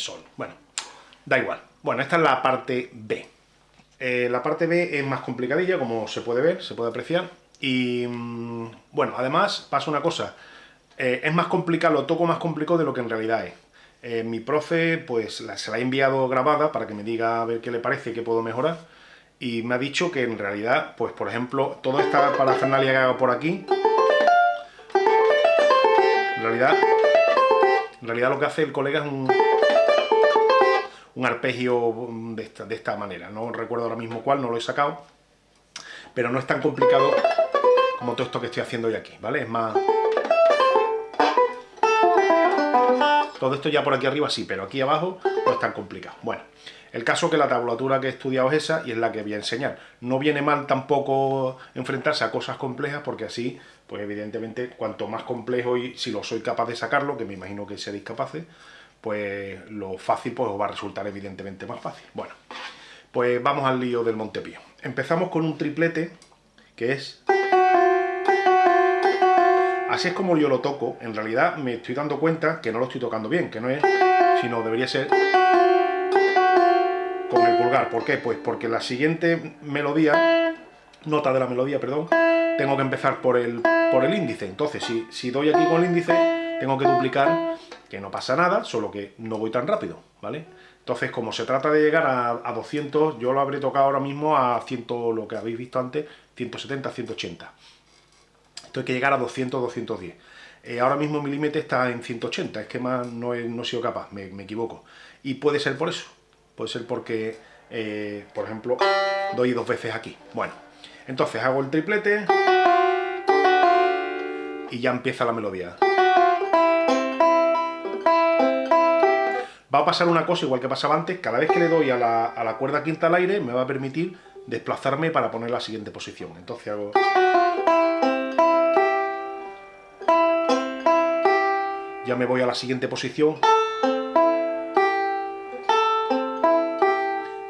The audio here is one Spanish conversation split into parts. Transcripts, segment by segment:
sol. Bueno, da igual. Bueno, esta es la parte B. Eh, la parte B es más complicadilla, como se puede ver, se puede apreciar. Y mm, bueno, además pasa una cosa, eh, es más complicado, lo toco más complicado de lo que en realidad es. Eh, mi profe pues se la ha enviado grabada para que me diga a ver qué le parece, qué puedo mejorar. Y me ha dicho que en realidad, pues por ejemplo, toda esta parafernalia que hago por aquí, en realidad, en realidad lo que hace el colega es un, un arpegio de esta, de esta manera. No recuerdo ahora mismo cuál, no lo he sacado. Pero no es tan complicado como todo esto que estoy haciendo hoy aquí, ¿vale? Es más... Todo esto ya por aquí arriba sí, pero aquí abajo no es tan complicado. Bueno, el caso que la tablatura que he estudiado es esa y es la que voy a enseñar. No viene mal tampoco enfrentarse a cosas complejas porque así, pues evidentemente, cuanto más complejo y si lo soy capaz de sacarlo, que me imagino que seréis capaces, pues lo fácil pues os va a resultar evidentemente más fácil. Bueno, pues vamos al lío del Montepío. Empezamos con un triplete que es... Así es como yo lo toco, en realidad me estoy dando cuenta que no lo estoy tocando bien, que no es, sino debería ser con el pulgar. ¿Por qué? Pues porque la siguiente melodía, nota de la melodía, perdón, tengo que empezar por el, por el índice. Entonces, si, si doy aquí con el índice, tengo que duplicar, que no pasa nada, solo que no voy tan rápido, ¿vale? Entonces, como se trata de llegar a, a 200, yo lo habré tocado ahora mismo a 100, lo que habéis visto antes, 170, 180. Esto hay que llegar a 200, 210. Eh, ahora mismo mi límite está en 180, es que más no he, no sido capaz, me, equivoco. Y puede ser por eso, puede ser porque, eh, por ejemplo, doy dos veces aquí. Bueno, entonces hago el triplete y ya empieza la melodía. Pasar una cosa igual que pasaba antes, cada vez que le doy a la, a la cuerda quinta al aire me va a permitir desplazarme para poner la siguiente posición. Entonces hago... ya me voy a la siguiente posición.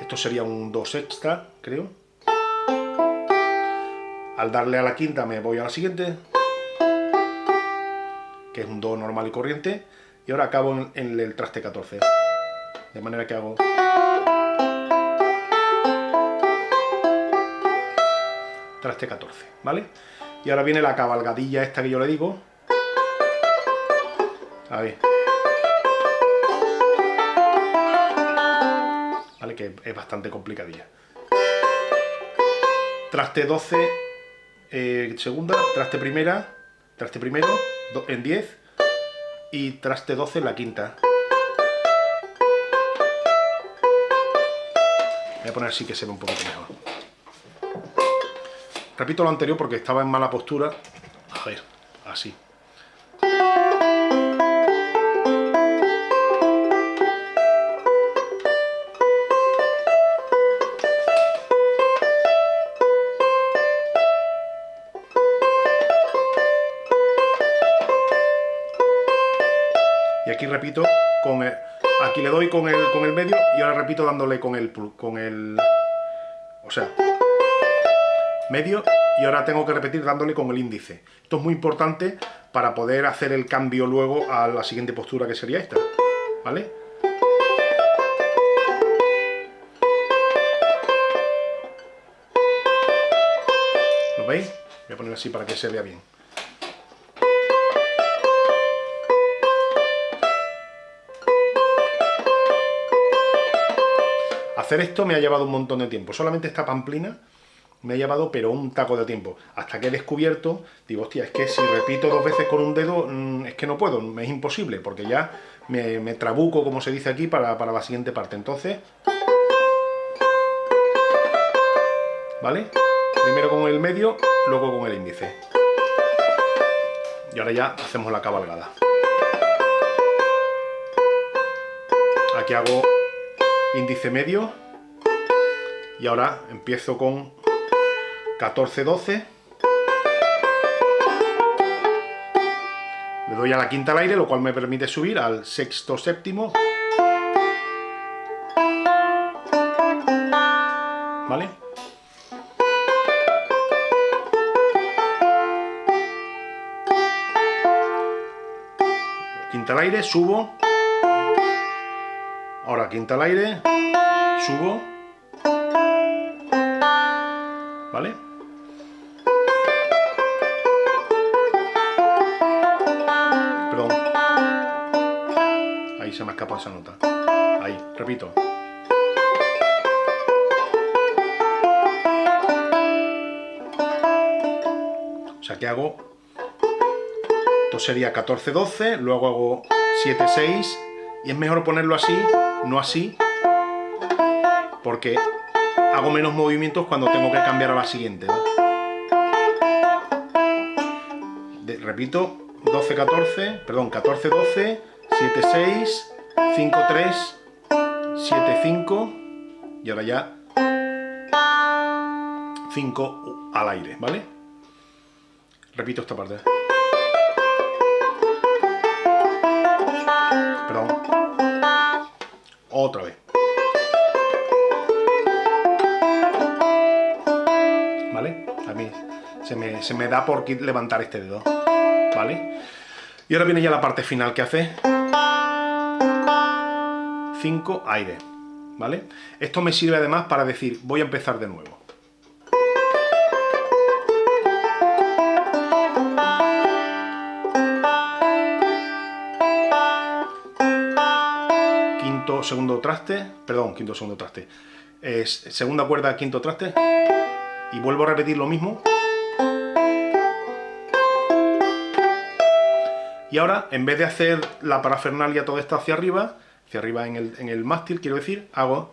Esto sería un do sexta, creo. Al darle a la quinta me voy a la siguiente, que es un do normal y corriente, y ahora acabo en el traste 14. De manera que hago... Traste 14, ¿vale? Y ahora viene la cabalgadilla esta que yo le digo, ver. Vale, que es bastante complicadilla. Traste 12, eh, segunda, traste primera, traste primero, en 10 y traste 12 en la quinta. Voy a poner así que se ve un poquito mejor. Repito lo anterior porque estaba en mala postura. A ver, así. aquí repito con el, aquí le doy con el, con el medio y ahora repito dándole con el, con el, o sea, medio y ahora tengo que repetir dándole con el índice. Esto es muy importante para poder hacer el cambio luego a la siguiente postura que sería esta, ¿vale? ¿Lo veis? Voy a poner así para que se vea bien. Hacer esto me ha llevado un montón de tiempo. Solamente esta pamplina me ha llevado, pero un taco de tiempo. Hasta que he descubierto, digo, hostia, es que si repito dos veces con un dedo, mm, es que no puedo, me es imposible, porque ya me, trabuco, como se dice aquí, para, para la siguiente parte. Entonces, ¿vale? Primero con el medio, luego con el índice. Y ahora ya hacemos la cabalgada. Aquí hago índice medio y ahora empiezo con 14, 12 le doy a la quinta al aire, lo cual me permite subir al sexto, séptimo ¿vale? quinta al aire, subo. Ahora quinta al aire, subo. ¿Vale? Perdón. Ahí se me ha escapado esa nota. Ahí, repito. O sea que hago... Esto sería 14-12, luego hago 7-6 y es mejor ponerlo así, no así, porque hago menos movimientos cuando tengo que cambiar a la siguiente. repito, 12-14, perdón, 14-12, 7-6, 5-3, 7-5 y ahora ya 5 al aire, ¿vale? Repito esta parte. Perdón. Otra vez. ¿Vale? A mí se me, se me da por levantar este dedo. ¿Vale? Y ahora viene ya la parte final que hace. 5 aire. ¿Vale? Esto me sirve además para decir, voy a empezar de nuevo. Segundo traste, perdón, quinto, segundo traste. Segunda cuerda, quinto traste. Y vuelvo a repetir lo mismo. Y ahora, en vez de hacer la parafernalia todo esto hacia arriba, hacia arriba en el, en el mástil, quiero decir, hago...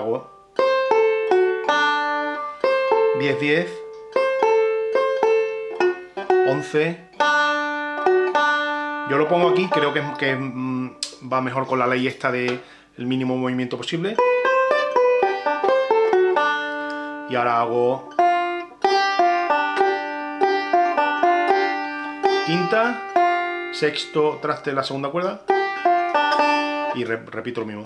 Hago... 10, 10... 11... Yo lo pongo aquí, creo que, mm, va mejor con la ley esta de el mínimo movimiento posible. Y ahora hago... Quinta, sexto traste en la segunda cuerda y repito lo mismo.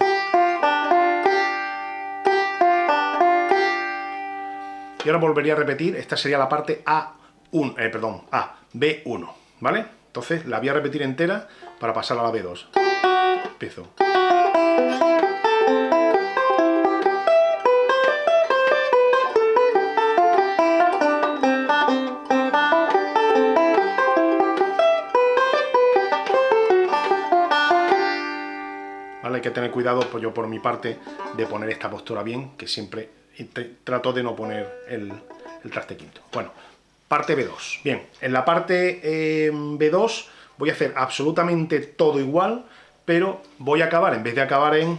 Y ahora volvería a repetir, esta sería la parte A1, eh, perdón, A, B1, ¿vale? Entonces la voy a repetir entera para pasar a la B2. Empiezo. ¿Vale? Hay que tener cuidado, pues yo por mi parte, de poner esta postura bien, que siempre trato de no poner el, traste quinto. Bueno, Parte B2. Bien, en la parte eh, B2 voy a hacer absolutamente todo igual, pero voy a acabar, en vez de acabar en,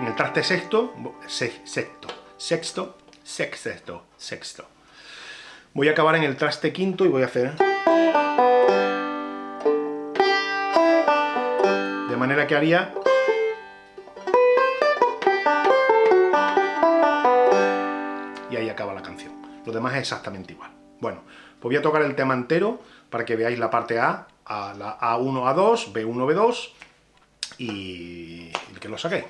en el traste sexto, sexto, sexto, sexto, sexto. Voy a acabar en el traste quinto y voy a hacer... De manera que haría Lo demás es exactamente igual. Bueno, pues voy a tocar el tema entero para que veáis la parte A, a la A1, A2, B1, B2 y, y que lo saqué.